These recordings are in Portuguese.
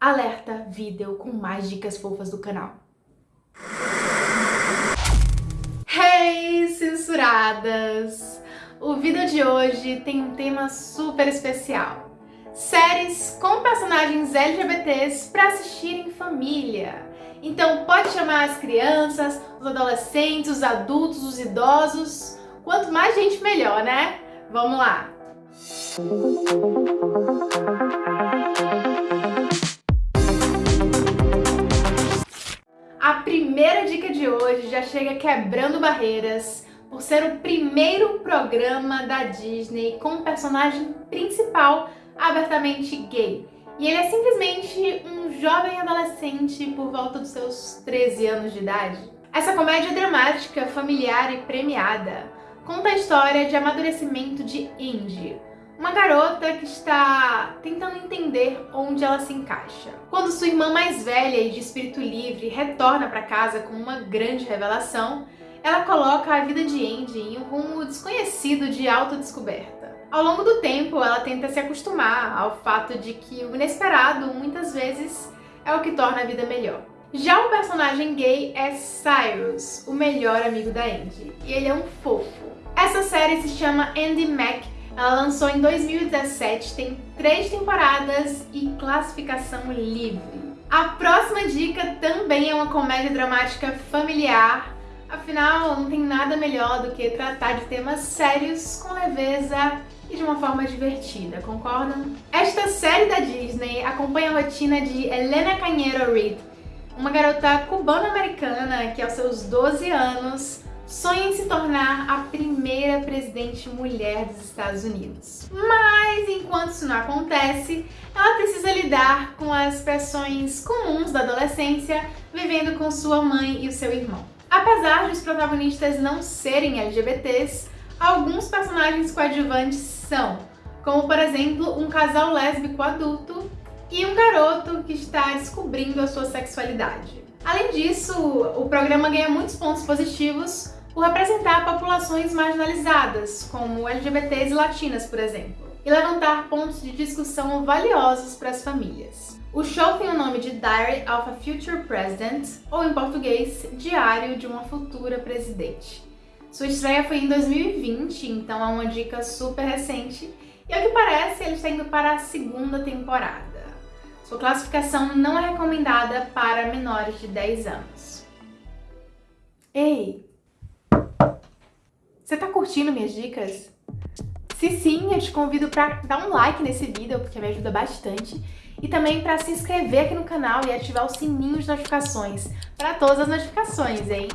Alerta vídeo com mais dicas fofas do canal. Hey, censuradas! O vídeo de hoje tem um tema super especial. Séries com personagens LGBTs para assistir em família. Então pode chamar as crianças, os adolescentes, os adultos, os idosos. Quanto mais gente, melhor, né? Vamos lá! primeira chega quebrando barreiras por ser o primeiro programa da Disney com personagem principal abertamente gay. E ele é simplesmente um jovem adolescente por volta dos seus 13 anos de idade. Essa comédia dramática, familiar e premiada conta a história de amadurecimento de Indy, uma garota que está tentando entender onde ela se encaixa. Quando sua irmã mais velha e de espírito livre retorna para casa com uma grande revelação, ela coloca a vida de Andy em um rumo desconhecido de autodescoberta. Ao longo do tempo, ela tenta se acostumar ao fato de que o inesperado, muitas vezes, é o que torna a vida melhor. Já o personagem gay é Cyrus, o melhor amigo da Andy, e ele é um fofo. Essa série se chama Andy Mac ela lançou em 2017, tem três temporadas e classificação livre. A próxima dica também é uma comédia dramática familiar, afinal não tem nada melhor do que tratar de temas sérios com leveza e de uma forma divertida, concordam? Esta série da Disney acompanha a rotina de Elena Canheiro Reed, uma garota cubana-americana que aos seus 12 anos sonha em se tornar a primeira presidente mulher dos Estados Unidos. Mas, enquanto isso não acontece, ela precisa lidar com as pressões comuns da adolescência, vivendo com sua mãe e o seu irmão. Apesar de os protagonistas não serem LGBTs, alguns personagens coadjuvantes são, como por exemplo um casal lésbico adulto e um garoto que está descobrindo a sua sexualidade. Além disso, o programa ganha muitos pontos positivos por representar populações marginalizadas, como LGBTs e latinas, por exemplo, e levantar pontos de discussão valiosos para as famílias. O show tem o nome de Diary of a Future President, ou em português, Diário de uma Futura Presidente. Sua estreia foi em 2020, então é uma dica super recente, e ao que parece ele está indo para a segunda temporada. Sua classificação não é recomendada para menores de 10 anos. Ei, você tá curtindo minhas dicas? Se sim, eu te convido para dar um like nesse vídeo, porque me ajuda bastante, e também para se inscrever aqui no canal e ativar o sininho de notificações para todas as notificações, hein?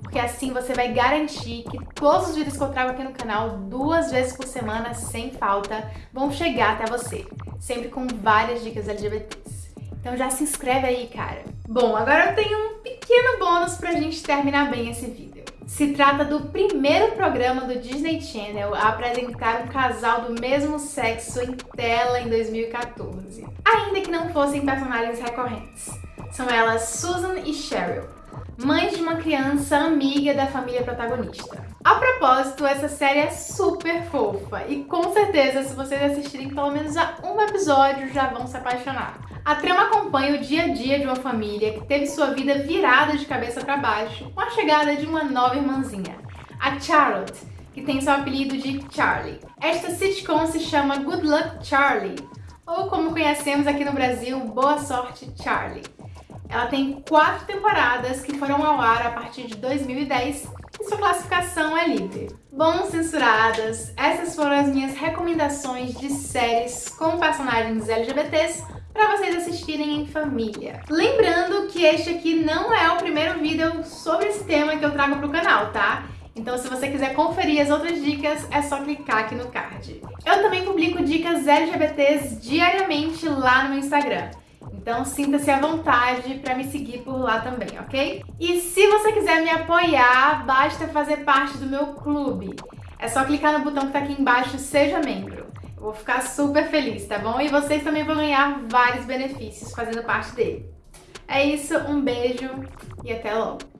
Porque assim você vai garantir que todos os vídeos que eu trago aqui no canal, duas vezes por semana, sem falta, vão chegar até você, sempre com várias dicas LGBTs. Então já se inscreve aí, cara. Bom, agora eu tenho um pequeno bônus pra gente terminar bem esse vídeo. Se trata do primeiro programa do Disney Channel a apresentar um casal do mesmo sexo em tela em 2014. Ainda que não fossem personagens recorrentes. São elas Susan e Cheryl, mães de uma criança amiga da família protagonista. A propósito, essa série é super fofa e com certeza se vocês assistirem pelo menos a um episódio já vão se apaixonar. A trama acompanha o dia a dia de uma família que teve sua vida virada de cabeça para baixo com a chegada de uma nova irmãzinha, a Charlotte, que tem seu apelido de Charlie. Esta sitcom se chama Good Luck Charlie, ou como conhecemos aqui no Brasil, Boa Sorte Charlie. Ela tem quatro temporadas que foram ao ar a partir de 2010 e sua classificação é livre. Bom, censuradas, essas foram as minhas recomendações de séries com personagens LGBTs para vocês assistirem em família. Lembrando que este aqui não é o primeiro vídeo sobre esse tema que eu trago para o canal, tá? Então se você quiser conferir as outras dicas, é só clicar aqui no card. Eu também publico dicas LGBTs diariamente lá no meu Instagram. Então sinta-se à vontade para me seguir por lá também, ok? E se você quiser me apoiar, basta fazer parte do meu clube. É só clicar no botão que está aqui embaixo, seja membro. Vou ficar super feliz, tá bom? E vocês também vão ganhar vários benefícios fazendo parte dele. É isso, um beijo e até logo!